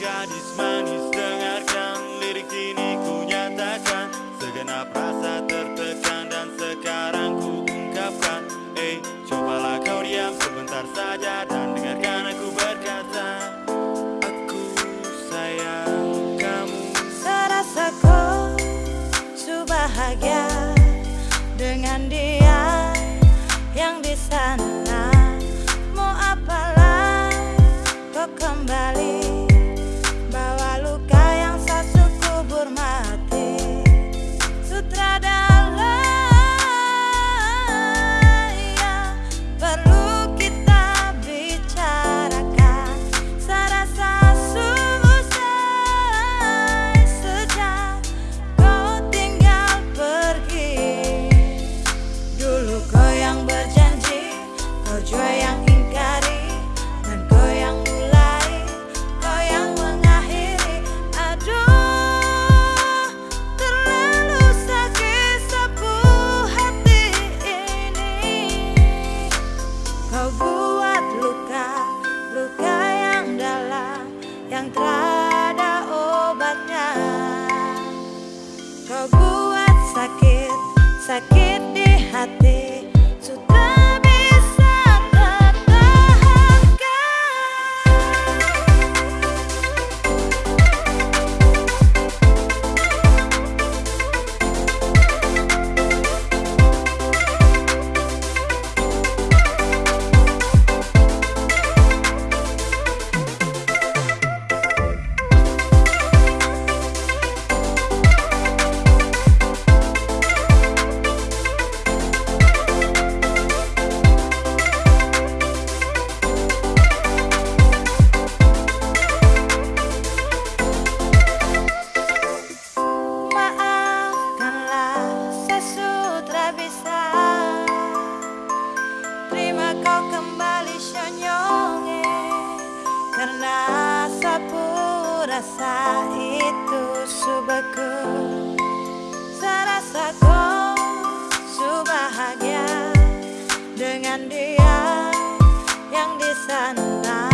gadis manis dengarkan Lirik ini ku nyatakan. Segenap rasa tertekan dan sekarang ku ungkapkan. Eh, cobalah kau diam sebentar saja Dan dengarkan aku berkata Aku sayang kamu. Serasa kau subahagia Dengan dia yang di sana. Mau apalah kau kembali? hasta que Masa itu subeku Serasa kau subahagia Dengan dia yang di sana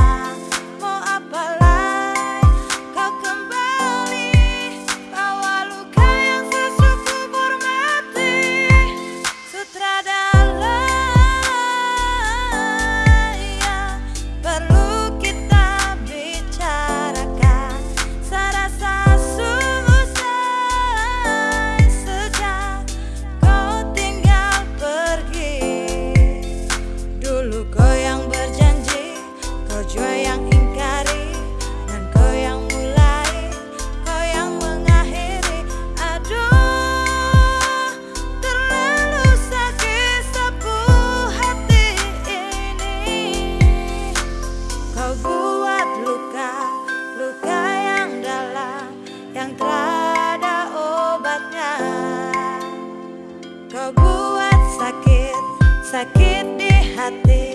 kau buat sakit, sakit di hati.